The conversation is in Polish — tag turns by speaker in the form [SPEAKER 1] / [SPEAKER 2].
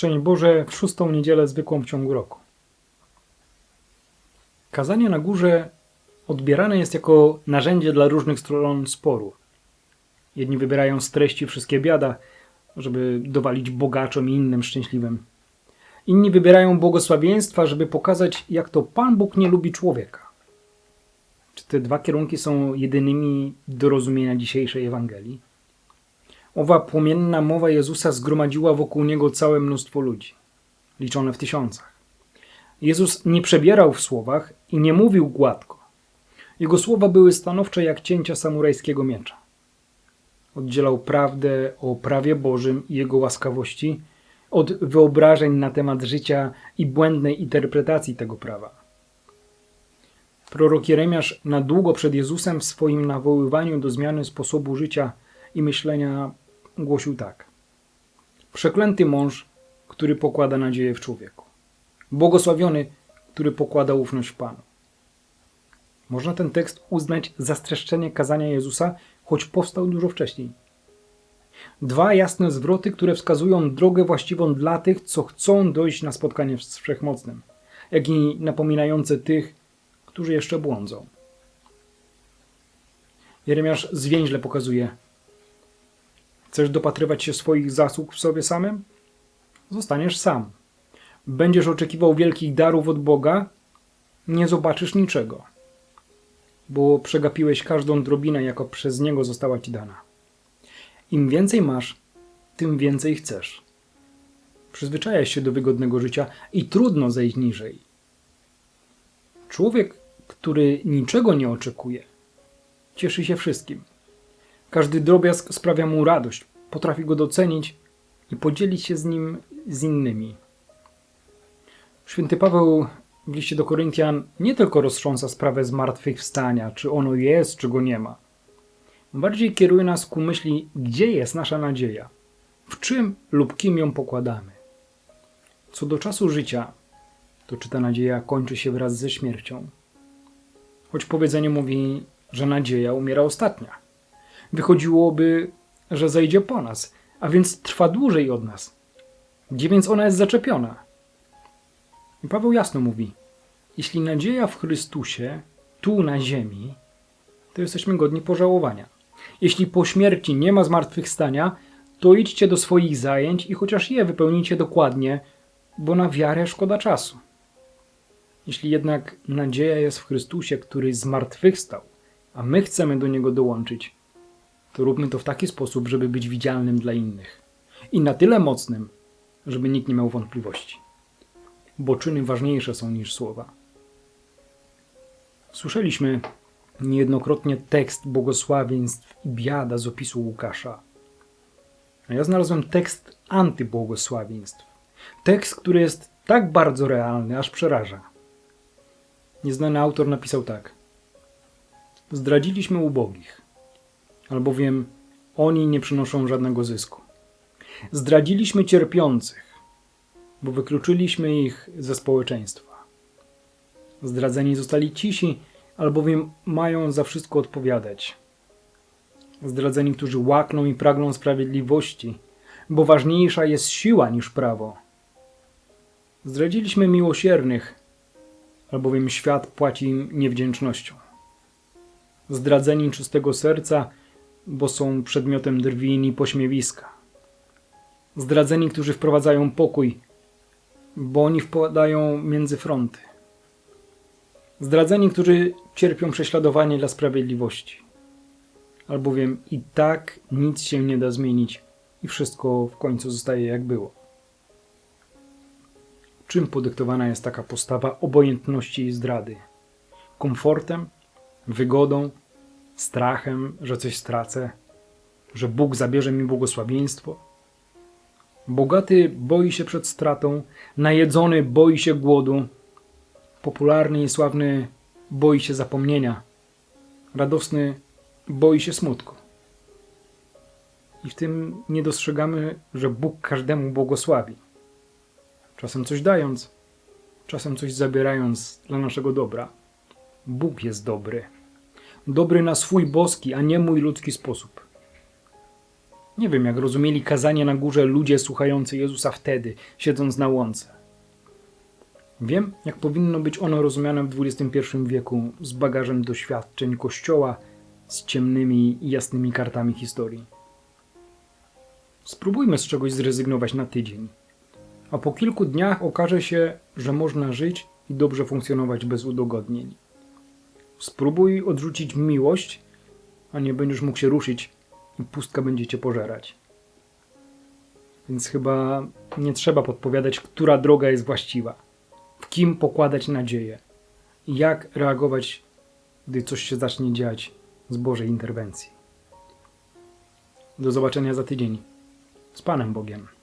[SPEAKER 1] Szczęść Boże w szóstą niedzielę zwykłą w ciągu roku. Kazanie na górze odbierane jest jako narzędzie dla różnych stron sporu. Jedni wybierają z treści wszystkie biada, żeby dowalić bogaczom i innym szczęśliwym. Inni wybierają błogosławieństwa, żeby pokazać, jak to Pan Bóg nie lubi człowieka. Czy te dwa kierunki są jedynymi do rozumienia dzisiejszej Ewangelii? Owa płomienna mowa Jezusa zgromadziła wokół niego całe mnóstwo ludzi, liczone w tysiącach. Jezus nie przebierał w słowach i nie mówił gładko. Jego słowa były stanowcze jak cięcia samurajskiego miecza. Oddzielał prawdę o prawie Bożym i jego łaskawości od wyobrażeń na temat życia i błędnej interpretacji tego prawa. Prorok Jeremiasz na długo przed Jezusem w swoim nawoływaniu do zmiany sposobu życia i myślenia głosił tak. Przeklęty mąż, który pokłada nadzieję w człowieku. Błogosławiony, który pokłada ufność w Panu. Można ten tekst uznać za streszczenie kazania Jezusa, choć powstał dużo wcześniej. Dwa jasne zwroty, które wskazują drogę właściwą dla tych, co chcą dojść na spotkanie z Wszechmocnym, jak i napominające tych, którzy jeszcze błądzą. Jeremiasz zwięźle pokazuje, Chcesz dopatrywać się swoich zasług w sobie samym? Zostaniesz sam. Będziesz oczekiwał wielkich darów od Boga? Nie zobaczysz niczego, bo przegapiłeś każdą drobinę, jaka przez Niego została ci dana. Im więcej masz, tym więcej chcesz. Przyzwyczajasz się do wygodnego życia i trudno zejść niżej. Człowiek, który niczego nie oczekuje, cieszy się wszystkim. Każdy drobiazg sprawia mu radość, potrafi go docenić i podzielić się z nim z innymi. Święty Paweł w liście do Koryntian nie tylko roztrząsa sprawę zmartwychwstania, czy ono jest, czy go nie ma. Bardziej kieruje nas ku myśli, gdzie jest nasza nadzieja, w czym lub kim ją pokładamy. Co do czasu życia, to czy ta nadzieja kończy się wraz ze śmiercią? Choć powiedzenie mówi, że nadzieja umiera ostatnia wychodziłoby, że zejdzie po nas, a więc trwa dłużej od nas. Gdzie więc ona jest zaczepiona? I Paweł jasno mówi: Jeśli nadzieja w Chrystusie, tu na ziemi, to jesteśmy godni pożałowania. Jeśli po śmierci nie ma zmartwychwstania, to idźcie do swoich zajęć i chociaż je wypełnijcie dokładnie, bo na wiarę szkoda czasu. Jeśli jednak nadzieja jest w Chrystusie, który zmartwychwstał, a my chcemy do Niego dołączyć, to róbmy to w taki sposób, żeby być widzialnym dla innych. I na tyle mocnym, żeby nikt nie miał wątpliwości. Bo czyny ważniejsze są niż słowa. Słyszeliśmy niejednokrotnie tekst błogosławieństw i biada z opisu Łukasza. A ja znalazłem tekst antybłogosławieństw. Tekst, który jest tak bardzo realny, aż przeraża. Nieznany autor napisał tak. Zdradziliśmy ubogich albowiem oni nie przynoszą żadnego zysku. Zdradziliśmy cierpiących, bo wykluczyliśmy ich ze społeczeństwa. Zdradzeni zostali cisi, albowiem mają za wszystko odpowiadać. Zdradzeni, którzy łakną i pragną sprawiedliwości, bo ważniejsza jest siła niż prawo. Zdradziliśmy miłosiernych, albowiem świat płaci im niewdzięcznością. Zdradzeni czystego serca, bo są przedmiotem drwin i pośmiewiska. Zdradzeni, którzy wprowadzają pokój, bo oni wpadają między fronty. Zdradzeni, którzy cierpią prześladowanie dla sprawiedliwości. Albowiem i tak nic się nie da zmienić i wszystko w końcu zostaje jak było. Czym podyktowana jest taka postawa obojętności i zdrady? Komfortem? Wygodą? Strachem, że coś stracę, że Bóg zabierze mi błogosławieństwo. Bogaty boi się przed stratą, najedzony boi się głodu, popularny i sławny boi się zapomnienia, radosny boi się smutku. I w tym nie dostrzegamy, że Bóg każdemu błogosławi. Czasem coś dając, czasem coś zabierając dla naszego dobra. Bóg jest dobry dobry na swój boski, a nie mój ludzki sposób. Nie wiem, jak rozumieli kazanie na górze ludzie słuchający Jezusa wtedy, siedząc na łące. Wiem, jak powinno być ono rozumiane w XXI wieku z bagażem doświadczeń Kościoła, z ciemnymi i jasnymi kartami historii. Spróbujmy z czegoś zrezygnować na tydzień, a po kilku dniach okaże się, że można żyć i dobrze funkcjonować bez udogodnień. Spróbuj odrzucić miłość, a nie będziesz mógł się ruszyć i pustka będzie cię pożerać. Więc chyba nie trzeba podpowiadać, która droga jest właściwa, w kim pokładać nadzieję jak reagować, gdy coś się zacznie dziać z Bożej interwencji. Do zobaczenia za tydzień. Z Panem Bogiem.